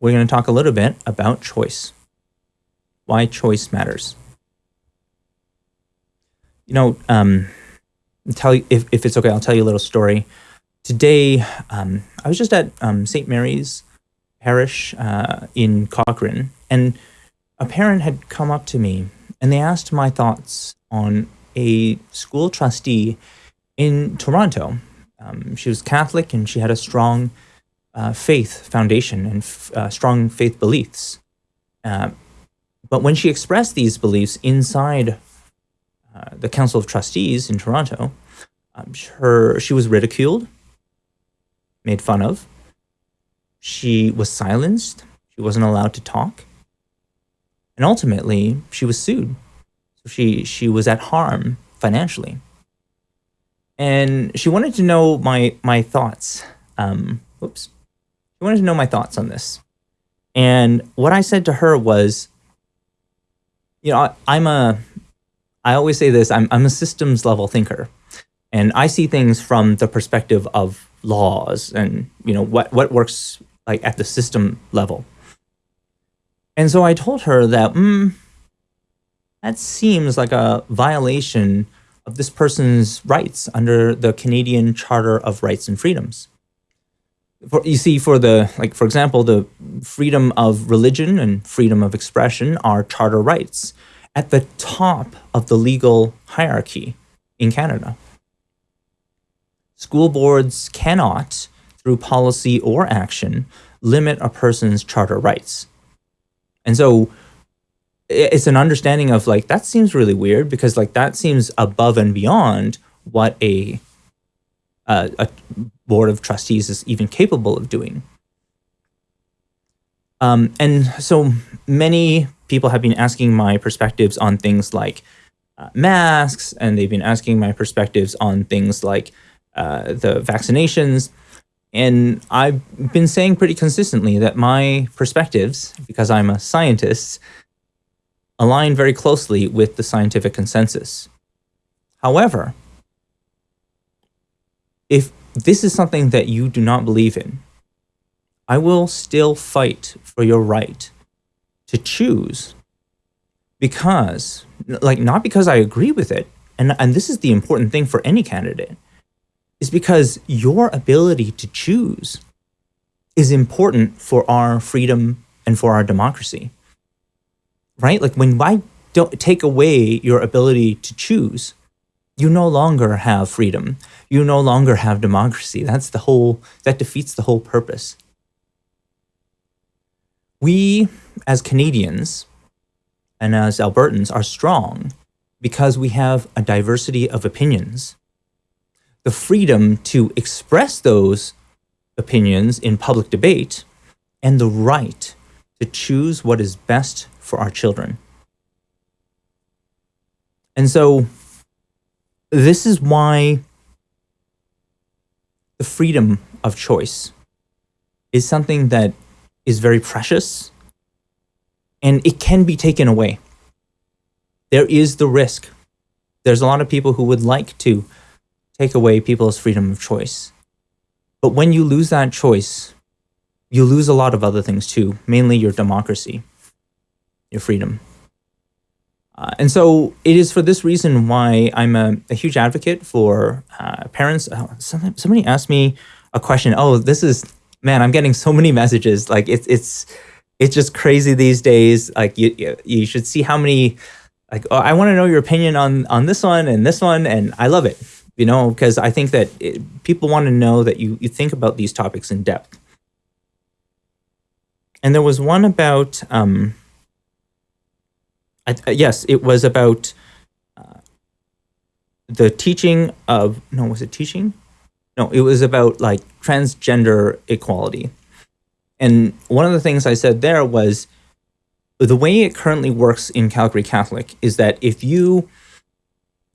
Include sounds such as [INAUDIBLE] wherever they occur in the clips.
we're going to talk a little bit about choice. Why choice matters. You know, um, tell you if, if it's okay, I'll tell you a little story. Today, um, I was just at um, St. Mary's Parish uh, in Cochrane, and a parent had come up to me and they asked my thoughts on a school trustee in Toronto. Um, she was Catholic and she had a strong uh, faith foundation and uh, strong faith beliefs. Uh, but when she expressed these beliefs inside uh, the Council of Trustees in Toronto, um, her she was ridiculed, made fun of. She was silenced. She wasn't allowed to talk, and ultimately she was sued. So she she was at harm financially, and she wanted to know my my thoughts. Um, she wanted to know my thoughts on this, and what I said to her was, you know, I, I'm a I always say this, I'm, I'm a systems level thinker. And I see things from the perspective of laws and, you know, what, what works like at the system level. And so I told her that, mm, that seems like a violation of this person's rights under the Canadian Charter of Rights and Freedoms. For, you see, for the, like, for example, the freedom of religion and freedom of expression are charter rights at the top of the legal hierarchy in Canada. School boards cannot, through policy or action, limit a person's charter rights. And so it's an understanding of like, that seems really weird because like that seems above and beyond what a, uh, a board of trustees is even capable of doing. Um, and so many people have been asking my perspectives on things like uh, masks, and they've been asking my perspectives on things like uh, the vaccinations. And I've been saying pretty consistently that my perspectives, because I'm a scientist, align very closely with the scientific consensus. However, if this is something that you do not believe in, I will still fight for your right to choose because, like, not because I agree with it, and, and this is the important thing for any candidate, is because your ability to choose is important for our freedom and for our democracy. Right? Like when I don't take away your ability to choose, you no longer have freedom. You no longer have democracy. That's the whole, that defeats the whole purpose we as Canadians and as Albertans are strong because we have a diversity of opinions. The freedom to express those opinions in public debate and the right to choose what is best for our children. And so this is why the freedom of choice is something that is very precious and it can be taken away. There is the risk. There's a lot of people who would like to take away people's freedom of choice. But when you lose that choice, you lose a lot of other things too, mainly your democracy, your freedom. Uh, and so it is for this reason why I'm a, a huge advocate for uh, parents. Oh, somebody asked me a question. Oh, this is man, I'm getting so many messages. Like it's it's it's just crazy these days. Like you you should see how many like oh, I want to know your opinion on on this one and this one, and I love it. You know, because I think that it, people want to know that you you think about these topics in depth. And there was one about um. I, yes, it was about uh, the teaching of no, was it teaching? No, it was about like transgender equality. And one of the things I said there was the way it currently works in Calgary Catholic is that if you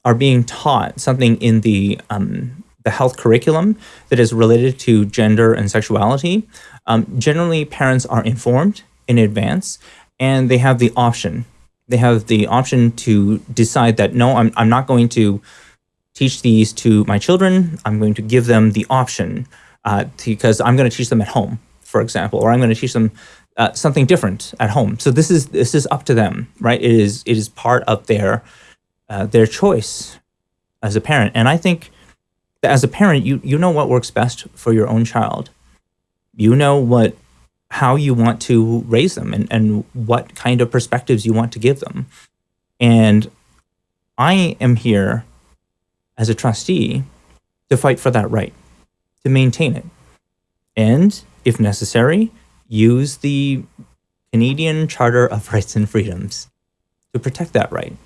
are being taught something in the um, the health curriculum that is related to gender and sexuality, um, generally parents are informed in advance and they have the option. They have the option to decide that, no, I'm, I'm not going to teach these to my children. I'm going to give them the option uh, because I'm going to teach them at home for example, or I'm going to teach them uh, something different at home. So this is this is up to them, right? It is it is part of their uh, their choice as a parent, and I think as a parent, you you know what works best for your own child. You know what how you want to raise them and, and what kind of perspectives you want to give them. And I am here as a trustee to fight for that right, to maintain it. And if necessary, use the Canadian Charter of Rights and Freedoms to protect that right.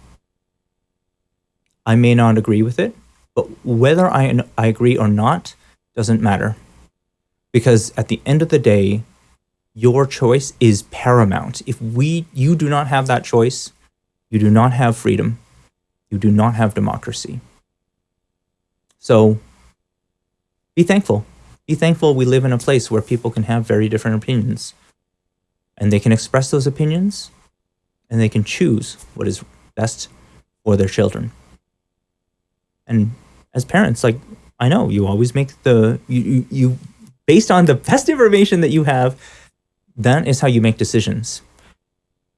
I may not agree with it, but whether I, I agree or not doesn't matter. Because at the end of the day, your choice is paramount. If we you do not have that choice, you do not have freedom. You do not have democracy. So be thankful. Be thankful we live in a place where people can have very different opinions. And they can express those opinions and they can choose what is best for their children. And as parents, like I know you always make the you, you, you based on the best information that you have, that is how you make decisions.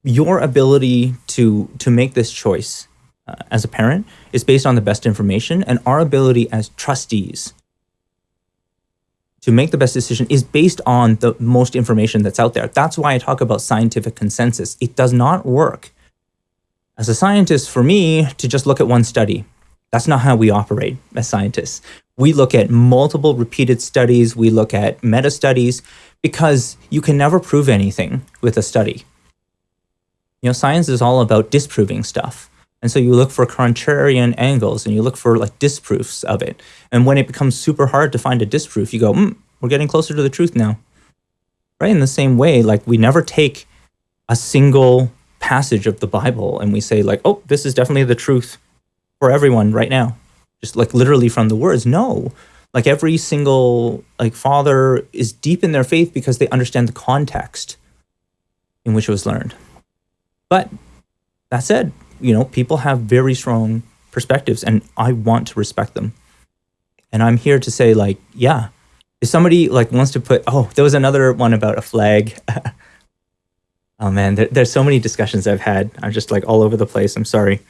Your ability to to make this choice uh, as a parent is based on the best information, and our ability as trustees to make the best decision is based on the most information that's out there. That's why I talk about scientific consensus. It does not work as a scientist for me to just look at one study. That's not how we operate as scientists. We look at multiple repeated studies, we look at meta studies, because you can never prove anything with a study. You know, science is all about disproving stuff. And so you look for contrarian angles and you look for like disproofs of it. And when it becomes super hard to find a disproof, you go, mm, we're getting closer to the truth now. Right? In the same way, like we never take a single passage of the Bible and we say like, oh, this is definitely the truth for everyone right now. Just like literally from the words. No, like every single like father is deep in their faith because they understand the context in which it was learned. But that said, you know, people have very strong perspectives and I want to respect them. And I'm here to say like, yeah, if somebody like wants to put, oh, there was another one about a flag. [LAUGHS] oh man, there, there's so many discussions I've had. I'm just like all over the place. I'm sorry.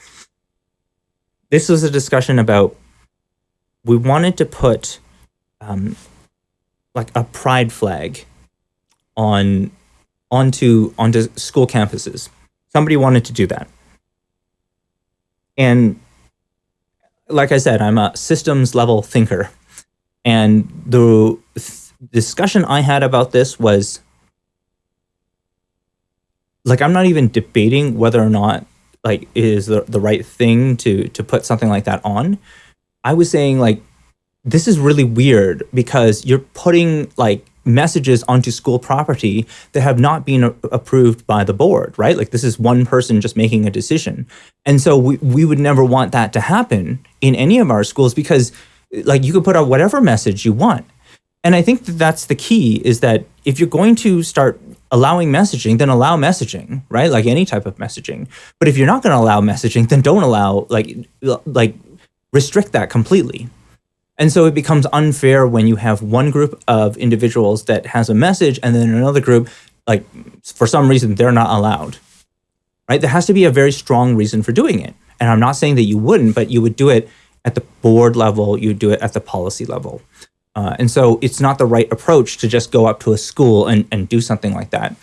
This was a discussion about, we wanted to put um, like a pride flag on onto onto school campuses. Somebody wanted to do that. And like I said, I'm a systems level thinker. And the discussion I had about this was like, I'm not even debating whether or not like is the, the right thing to, to put something like that on. I was saying like, this is really weird because you're putting like messages onto school property that have not been approved by the board, right? Like this is one person just making a decision. And so we, we would never want that to happen in any of our schools because like you could put out whatever message you want. And I think that that's the key is that if you're going to start allowing messaging, then allow messaging, right? Like any type of messaging. But if you're not going to allow messaging, then don't allow like like restrict that completely, and so it becomes unfair when you have one group of individuals that has a message and then another group, like for some reason, they're not allowed, right? There has to be a very strong reason for doing it. And I'm not saying that you wouldn't, but you would do it at the board level, you do it at the policy level. Uh, and so it's not the right approach to just go up to a school and, and do something like that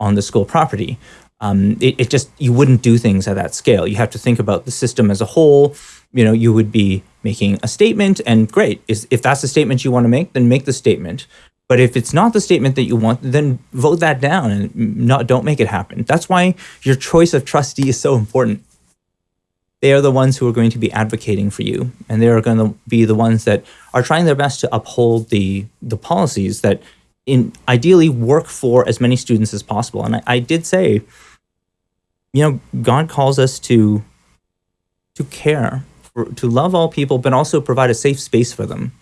on the school property. Um, it, it just, you wouldn't do things at that scale. You have to think about the system as a whole. You know, you would be making a statement and great is if that's the statement you want to make then make the statement but if it's not the statement that you want then vote that down and not don't make it happen that's why your choice of trustee is so important they are the ones who are going to be advocating for you and they are going to be the ones that are trying their best to uphold the the policies that in ideally work for as many students as possible and I, I did say you know god calls us to to care to love all people, but also provide a safe space for them.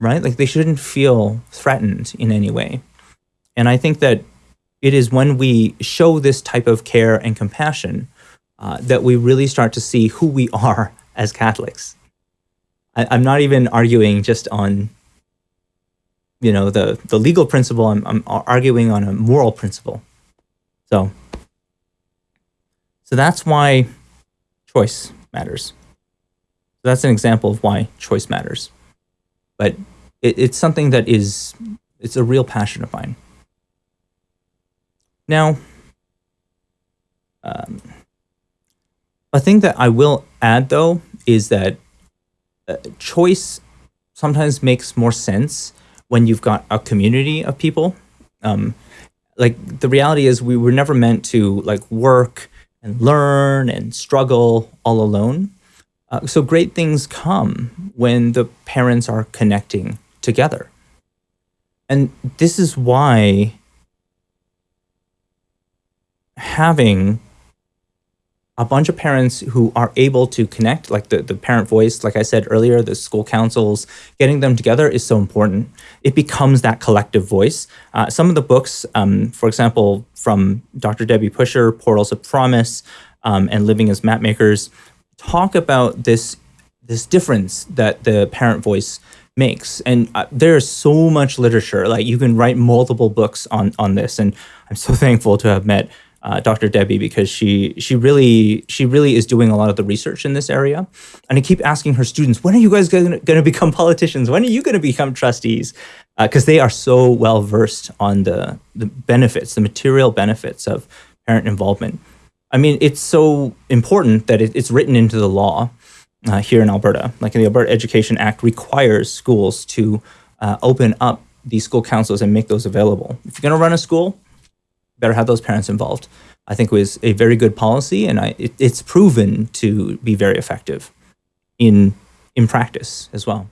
Right? Like they shouldn't feel threatened in any way. And I think that it is when we show this type of care and compassion uh, that we really start to see who we [LAUGHS] are as Catholics. I, I'm not even arguing just on you know the the legal principle. I'm, I'm arguing on a moral principle. So, so that's why choice matters. So that's an example of why choice matters. But it, it's something that is it's a real passion of mine. Now, um, a thing that I will add though is that uh, choice sometimes makes more sense when you've got a community of people. Um, like the reality is we were never meant to like work and learn and struggle all alone. Uh, so great things come when the parents are connecting together. And this is why having a bunch of parents who are able to connect, like the, the parent voice, like I said earlier, the school councils, getting them together is so important. It becomes that collective voice. Uh, some of the books, um, for example, from Dr. Debbie Pushor, Portals of Promise, um, and Living as Mapmakers, talk about this, this difference that the parent voice makes. And uh, there's so much literature, like you can write multiple books on, on this. And I'm so [LAUGHS] thankful to have met uh, Dr. Debbie because she she really she really is doing a lot of the research in this area. And I keep asking her students, when are you guys going to become politicians? When are you going to become trustees? Because uh, they are so well versed on the the benefits, the material benefits of parent involvement. I mean, it's so important that it, it's written into the law uh, here in Alberta. Like in the Alberta Education Act requires schools to uh, open up these school councils and make those available. If you're going to run a school, better have those parents involved. I think was a very good policy, and I, it, it's proven to be very effective in in practice as well.